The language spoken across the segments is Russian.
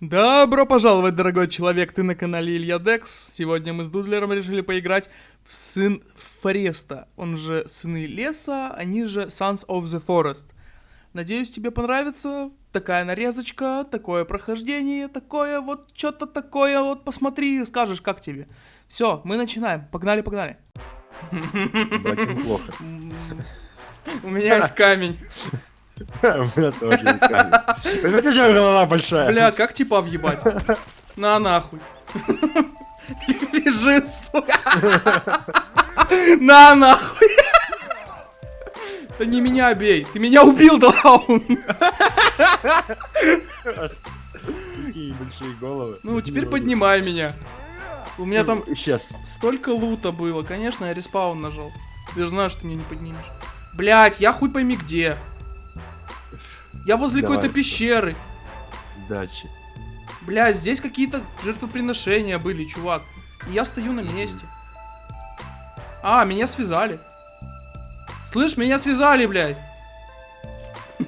Добро пожаловать, дорогой человек, ты на канале Илья Декс. Сегодня мы с Дудлером решили поиграть в Сын Фореста, он же Сыны Леса, они же Sons of the Forest. Надеюсь, тебе понравится такая нарезочка, такое прохождение, такое вот что-то такое, вот посмотри, скажешь, как тебе. Все, мы начинаем, погнали, погнали. Плохо. У меня есть камень. Меня тоже есть камень. Понимаете, у тебя голова большая? Бля, как типа въебать? На нахуй. Лежи, сука. На нахуй. Да не меня бей. Ты меня убил, Даун. Такие большие головы. Ну, теперь поднимай меня. У меня там Сейчас. столько лута было. Конечно, я респаун нажал. Ты же знаешь, что ты меня не поднимешь. Блять, я хуй пойми где. Я возле какой-то пещеры. Дачи. Бля, здесь какие-то жертвоприношения были, чувак. И я стою на месте. А, меня связали. Слышь, меня связали, блядь.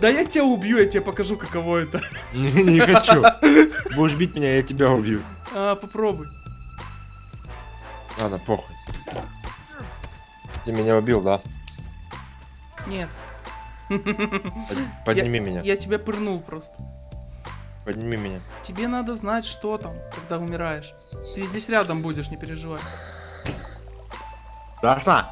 Да я тебя убью, я тебе покажу, каково это. Не не хочу. Будешь бить меня, я тебя убью. А, попробуй. Ладно, похуй. Ты меня убил, да? Нет. Под- Подними я, меня. Я тебя пырнул просто. Подними меня. Тебе надо знать, что там, когда умираешь. Ты здесь рядом будешь, не переживай. Страшно?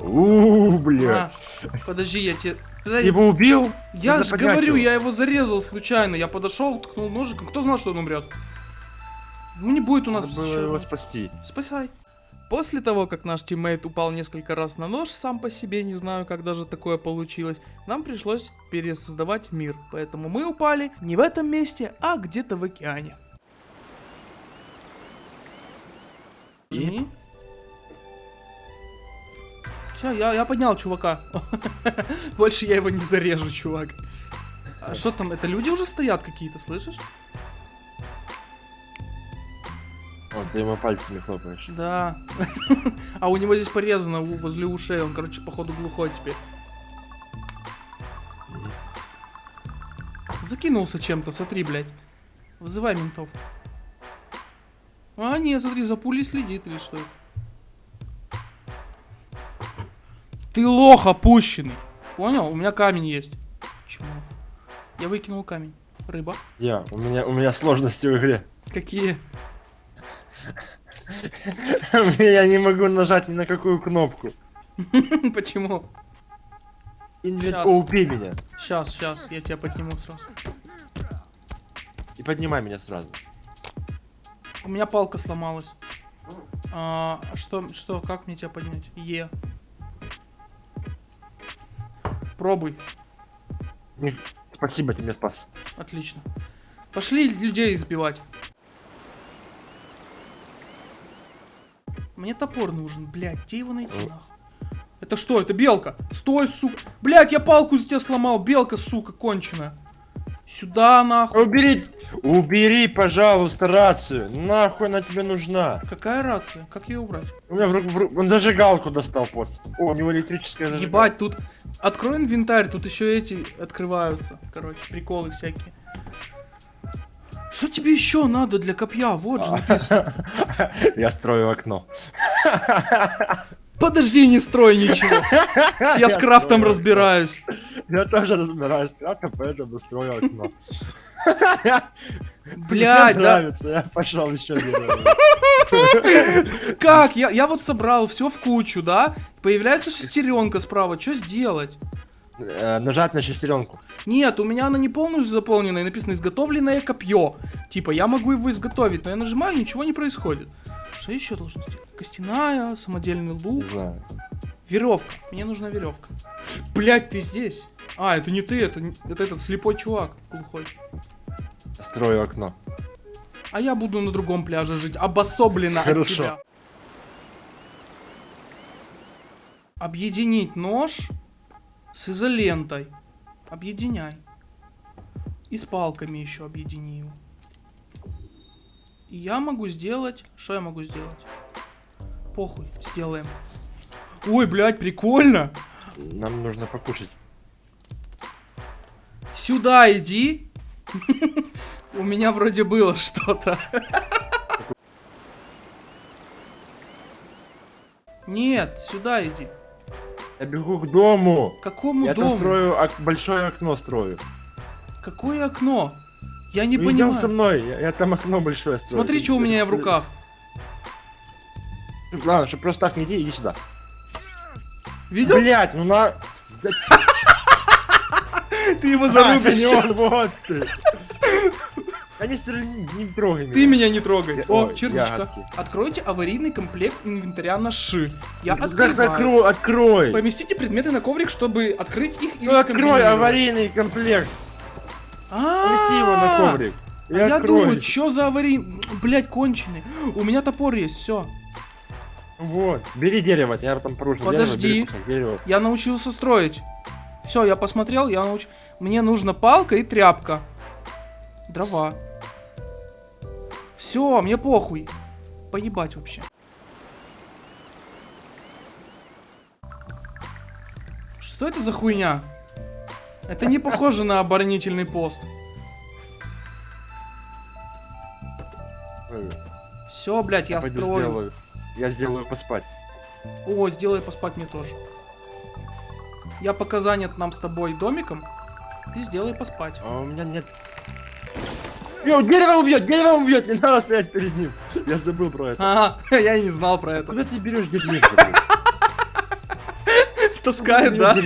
Ууу, бля. А, подожди, я тебе... Подожди, его убил? я же говорю, я его зарезал случайно. Я подошел, ткнул ножиком. Кто знал, что он умрет? Ну не будет у нас Надо было еще- его спасти. Спасай. После того, как наш тиммейт упал несколько раз на нож, сам по себе не знаю, как даже такое получилось, нам пришлось пересоздавать мир. Поэтому мы упали не в этом месте, а где-то в океане. Жми. Все, я, я поднял чувака. Больше я его не зарежу, чувак. А что там, это люди уже стоят какие-то, слышишь? Вот, ты ему пальцами хлопаешь. Да. А у него здесь порезано возле ушей. Он, короче, походу глухой теперь. Закинулся чем-то, смотри, блядь. Вызывай ментов. А, нет, смотри, за пулей следит или что? Ты лох опущенный. Понял? У меня камень есть. Чему? Я выкинул камень. Рыба. Я, у меня, у меня сложности в игре. Какие? Я не могу нажать ни на какую кнопку. Почему? Инвент... Щас. О, убей меня. Сейчас, сейчас, я тебя подниму сразу. И поднимай меня сразу. У меня палка сломалась. А, что, что, как мне тебя поднять? Е. Пробуй. Спасибо, ты меня спас. Отлично. Пошли людей избивать. Мне топор нужен, блядь, где его найти, нахуй? Это что, это белка? Стой, сука. Блядь, я палку за тебя сломал, белка, сука, конченая. Сюда, нахуй. Убери, убери, пожалуйста, рацию. Нахуй она тебе нужна. Какая рация? Как ее убрать? У меня в в он зажигалку достал, поц. О, у него электрическая зажигалка. Ебать, тут... Открой инвентарь, тут еще эти открываются. Короче, приколы всякие. Что тебе еще надо для копья? Вот же написано. Я строю окно. Подожди, не строй ничего. Я с крафтом строю разбираюсь. Я тоже разбираюсь с крафтом, поэтому строю окно. Блядь, Мне да. нравится, я пошел еще. Как? Я, я вот собрал все в кучу, да? Появляется шестеренка справа. Что сделать? Э, Нажать на шестеренку. Нет, у меня она не полностью заполнена, и написано изготовленное копье. Типа, я могу его изготовить, но я нажимаю, ничего не происходит. Что еще должен сделать? Костяная, самодельный Не лук. знаю. Веревка. Мне нужна веревка. Блять, ты здесь. А, это не ты, это, не- это этот слепой чувак глухой. Строю окно. А я буду на другом пляже жить, обособленно от Хорошо. тебя. Объединить нож с изолентой. Объединяй. И с палками еще объедини его. И я могу сделать... Что я могу сделать? Похуй, сделаем. Ой, блядь, прикольно. Нам нужно покушать. Сюда иди. У меня вроде было что-то. Нет, сюда иди. Я бегу к дому. К Какому я дому? там строю ок- большое окно строю. Какое окно? Я не Ну, понимаю. со мной, я, я там окно большое строю. Смотри, что у меня в ты- руках. Ладно, чтобы просто так не иди, иди сюда. Видел? Блять, ну на... Ты его А, зарубишь. он, вот ты. Не стреляй, не, не трогай Ты меня не трогай. Я- О, ой, черничка. ягодки. Откройте аварийный комплект инвентаря на ши. Я открываю. открой, открой. Поместите предметы на коврик, чтобы открыть их или Ну открой аварийный комплект. Помести его на коврик. И А я открой. думаю, что за аварийный... Блять, конченый. У меня топор есть, все. Вот, бери дерево, я там порушил Подожди. дерево. Я научился строить. Все, я посмотрел, я науч... Мне нужна палка и тряпка. Дрова. Все, мне похуй. Поебать вообще. Что это за хуйня? Это не похоже на оборонительный пост. Все, блядь, я пойду строю. сделаю. Я сделаю поспать. О, сделай поспать мне тоже. Я пока занят нам с тобой домиком. Ты сделай поспать. А у меня нет... Йо, дерево убьет, дерево убьет, не надо стоять перед ним. Я забыл про это. Ага, я не знал про это. Куда ты берешь деревья? Таскает, да?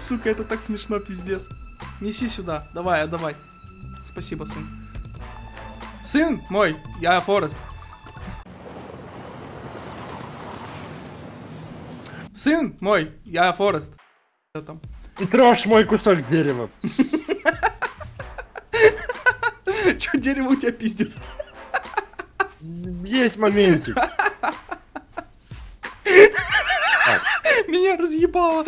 Сука, это так смешно, пиздец. Неси сюда, давай, отдавай. Спасибо, сын. Сын мой, я Форест. Сын мой, я Форест. Что там? Трожь мой кусок дерева. Че дерево у тебя пиздит? Есть моментик. Меня разъебало.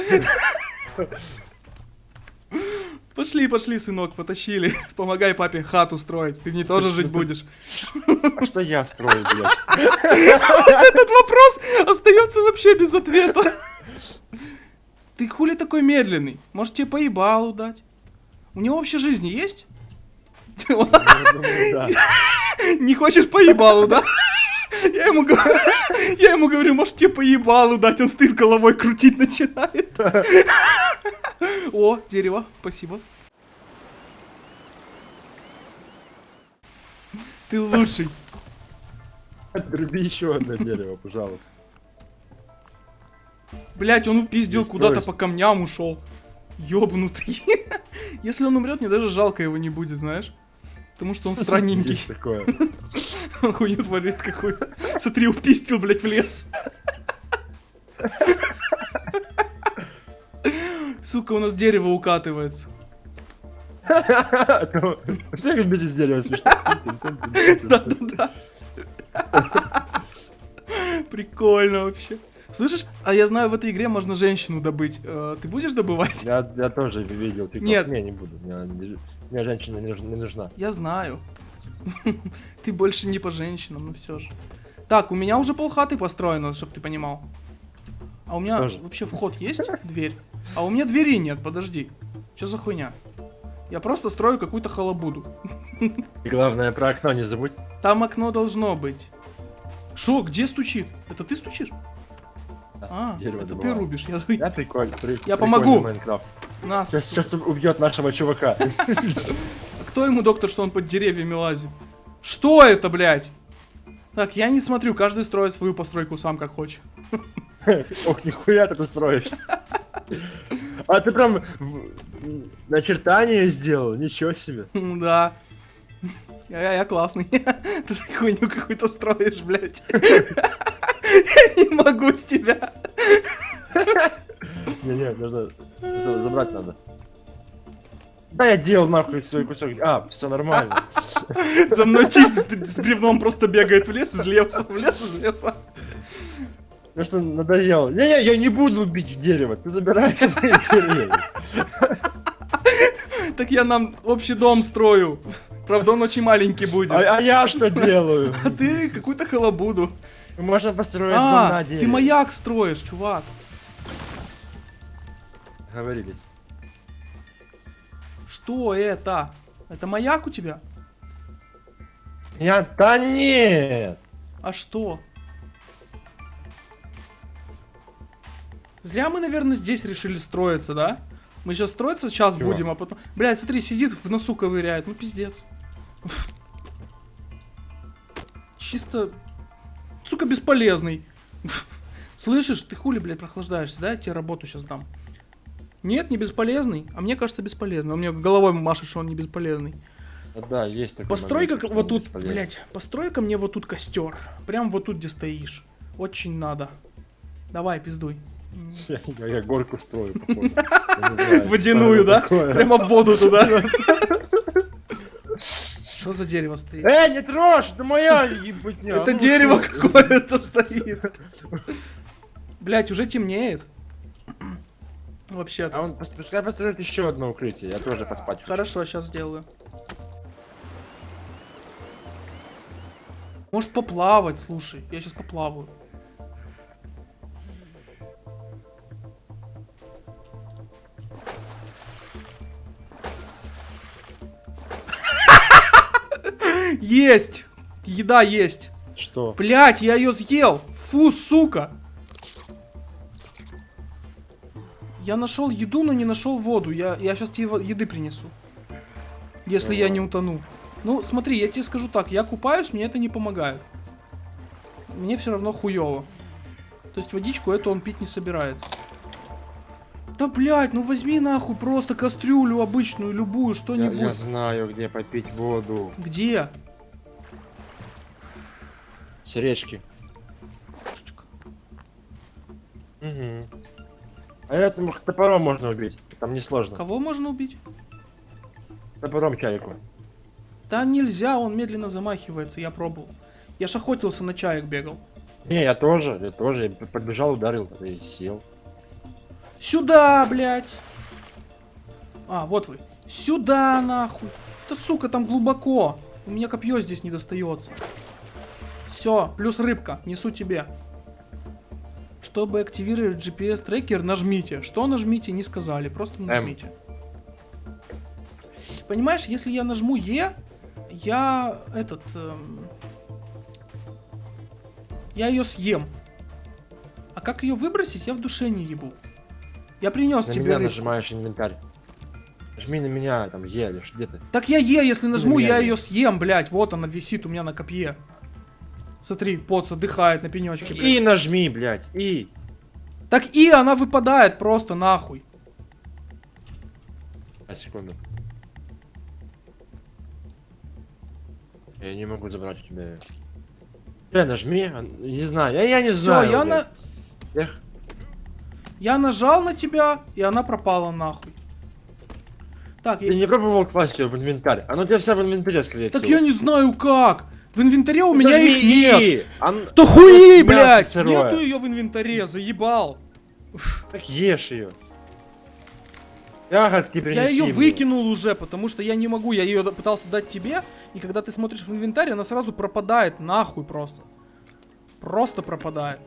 Пошли, пошли, сынок, потащили. Помогай папе хату строить. Ты мне тоже жить будешь. А что я строю, блядь? Этот вопрос остается вообще без ответа. Ты хули такой медленный? Может тебе поебалу дать? У него вообще жизни есть? Не хочешь поебалу, да? Я ему, говорю, я ему говорю, может тебе поебалу дать, он стоит головой крутить начинает. О, дерево, спасибо. Ты лучший. Отруби еще одно дерево, пожалуйста. Блять, он упиздил куда-то по камням ушел. Ёбнутый. Если он умрет, мне даже жалко его не будет, знаешь? Потому что он странненький. Есть такое. Он хуйню творит какую. Смотри, упиздил, блять, в лес. Сука, у нас дерево укатывается. Все как без дерева смешно. Да-да-да. Прикольно вообще. Слышишь, а я знаю, в этой игре можно женщину добыть. Э, Ты будешь добывать? Я, я тоже видел. TikTok. Нет. Не, не буду. Мне, не- мне женщина не нужна. Не нужна. Я знаю. Ты больше не по женщинам, но все же. Так, у меня уже полхаты построено, чтобы ты понимал. А у меня Тоже. вообще вход есть? Дверь? А у меня двери нет, подожди. Что за хуйня? Я просто строю какую-то халабуду. И главное, про окно не забудь. Там окно должно быть. Шо, где стучит? Это ты стучишь? А, дерево это ты добываю. рубишь. Я... Я прикольно. при- Я прикольный помогу. Майнкрафт. Нас. Сейчас, сейчас убьет нашего чувака. А кто ему доктор, что он под деревьями лазит? Что это, блядь? Так, я не смотрю, каждый строит свою постройку сам как хочет. Ох, нихуя ты тут строишь. А ты прям в- начертание сделал, ничего себе. М, Да. Я, я, я классный. Ты хуйню какую-то строишь, блядь. Я не могу с тебя. Не-не, нужно за- забрать надо. Да я делал нахуй свой кусок. А, все нормально. За мной тип с, бревном просто бегает в лес, из леса, в лес, из леса. Ну что, надоело. Не-не, я не буду убить дерево, ты забираешь мои деревья. Так я нам общий дом строю. Правда, он очень маленький будет. А, а я что делаю? А ты какую-то халабуду. Можно построить дом А, на ты дереве. маяк строишь, чувак. Говорились. Что это? Это маяк у тебя? Я... Да нет! А что? Зря мы, наверное, здесь решили строиться, да? Мы сейчас строиться сейчас Чего? будем, а потом... Блядь, смотри, сидит в носу ковыряет. Ну, пиздец. Чисто... Сука, бесполезный. Слышишь, ты хули, блядь, прохлаждаешься, да? Я тебе работу сейчас дам. Нет, не бесполезный. А мне кажется, бесполезный. Он мне головой машет, что он не бесполезный. Да, есть такой Построй-ка момент, что вот тут, блядь, построй-ка мне вот тут костер. Прям вот тут, где стоишь. Очень надо. Давай, пиздуй. Я, я- горку строю, походу. Водяную, да? Прямо в воду туда. Что за дерево стоит? Эй, не трожь, это моя ебутня. Это Ну, дерево какое-то стоит. Блять, уже темнеет. А Вообще-то. он пускай построит еще одно укрытие, я тоже поспать. Хорошо, сейчас сделаю. Может поплавать, слушай. Я сейчас поплаваю. Есть! Еда есть. Что? Блять, я ее съел. Фу, сука. Я нашел еду, но не нашел воду. Я, я сейчас тебе еды принесу. Если я не утону. Ну, смотри, я тебе скажу так, я купаюсь, мне это не помогает. Мне все равно хуево. То есть водичку эту он пить не собирается. Да блять, ну возьми нахуй просто кастрюлю обычную, любую, Я, что-нибудь. я знаю, где попить воду. Где? С речки. Угу. А этому топором можно убить. Там несложно. Кого можно убить? Топором чайку. Да нельзя, он медленно замахивается, я пробовал. Я ж охотился на чаек бегал. Не, я тоже, я тоже. Я подбежал, ударил и сел. Сюда, блядь! А, вот вы. Сюда, нахуй. Да сука, там глубоко. У меня копье здесь не достается. Все, плюс рыбка, несу тебе. Чтобы активировать GPS трекер, нажмите. Что нажмите, не сказали, просто нажмите. Понимаешь, если я нажму Е, я этот... эм, я ее съем. А как ее выбросить, я в душе не ебу. Я принес На тебе меня рыбку. нажимаешь инвентарь. Жми на меня, там, елишь, где ты? Так я Е, если нажму, меня я Е. ее съем, блядь. Вот она висит у меня на копье. Смотри, поц отдыхает на пенечке, блядь. И нажми, блядь, и. Так и она выпадает просто нахуй. А секунду. Я не могу забрать у тебя. Э, нажми, а, не знаю, я, я не Все, знаю. я, блядь. на... Я я нажал на тебя, и она пропала нахуй. Так, Ты я... не пробовал класть ее в инвентарь? Оно у тебя вся в инвентаре, скорее так всего. я не знаю как. В инвентаре у меня их нет. Да хуи, блядь! Нету ее в инвентаре, заебал. Так ешь ее. Ягодки принеси Я ее выкинул уже, потому что я не могу. Я ее пытался дать тебе, и когда ты смотришь в инвентарь, она сразу пропадает нахуй просто. Просто пропадает.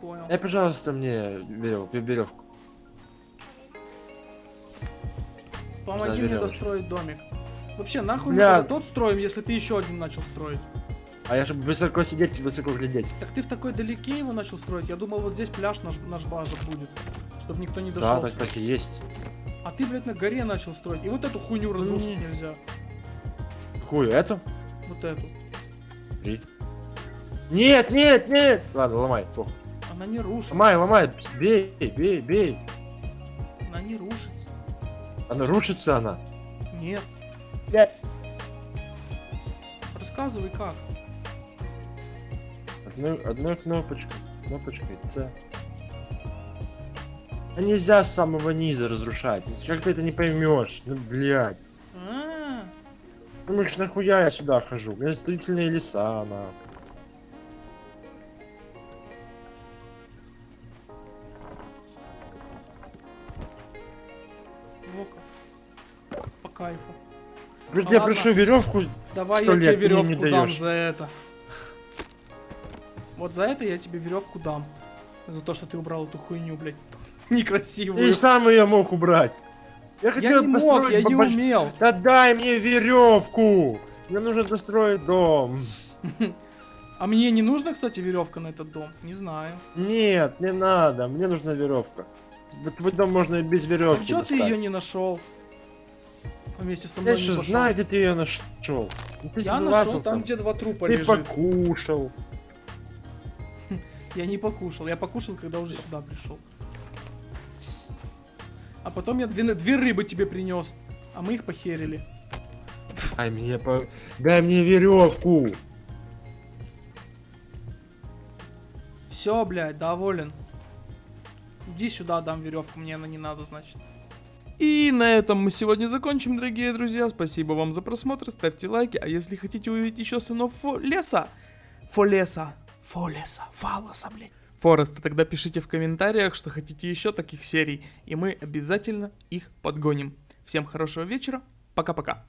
Понял. Дай, пожалуйста, мне верев- веревку. Помоги да, мне достроить домик. Вообще, нахуй мы Бля. тогда тот строим, если ты еще один начал строить. А я чтобы высоко сидеть, высоко глядеть. Так ты в такой далеке его начал строить? Я думал, вот здесь пляж наш, наш база будет. Чтобы никто не Да, дошел. так, так и есть. А ты, блядь, на горе начал строить. И вот эту хуйню разрушить Не. нельзя. Какую, эту? Вот эту. Три. Нет, нет, нет! Ладно, ломай. похуй. Она не рушится. Ломай, ломай. Бей, бей, бей. Она рушится. Она. Нет. Блядь. Рассказывай как. Одну, одной кнопочкой. Кнопочкой С. А нельзя с самого низа разрушать. Ну, Как ты это не поймешь? Ну, блядь. А, Думаешь, нахуя я сюда хожу? У меня строительные леса, на. Говорит, Ну я ладно. прошу веревку. Давай я тебе лет веревку дам за это. Вот за это я тебе веревку дам. За то, что ты убрал эту хуйню, блядь. Некрасивую. И сам ее мог убрать. Я Я хотел не мог, я не побольш- умел. Да дай мне веревку! Мне нужно достроить дом. А мне не нужна, кстати, веревка на этот дом? Не знаю. Нет, не надо, мне нужна веревка. В твой дом можно и без А веревки. чё ты ее не нашел? Вместе со мной Я не что пошёл. знаю, где ты ее нашел. Ты Я нашел там, где два трупа Ты лежит. покушал. Я не покушал. Я покушал, когда уже сюда пришел. А потом я две, две рыбы тебе принес. А мы их похерили. Дай мне по... Дай мне веревку. Все, блядь, доволен. Иди сюда, дам веревку, мне она не надо, значит. И на этом мы сегодня закончим, дорогие друзья. Спасибо вам за просмотр, ставьте лайки. А если хотите увидеть еще сынов Фо- леса, Фолеса, Фолеса, Фалоса, блядь. Фореста, тогда пишите в комментариях, что хотите еще таких серий, и мы обязательно их подгоним. Всем хорошего вечера, пока-пока.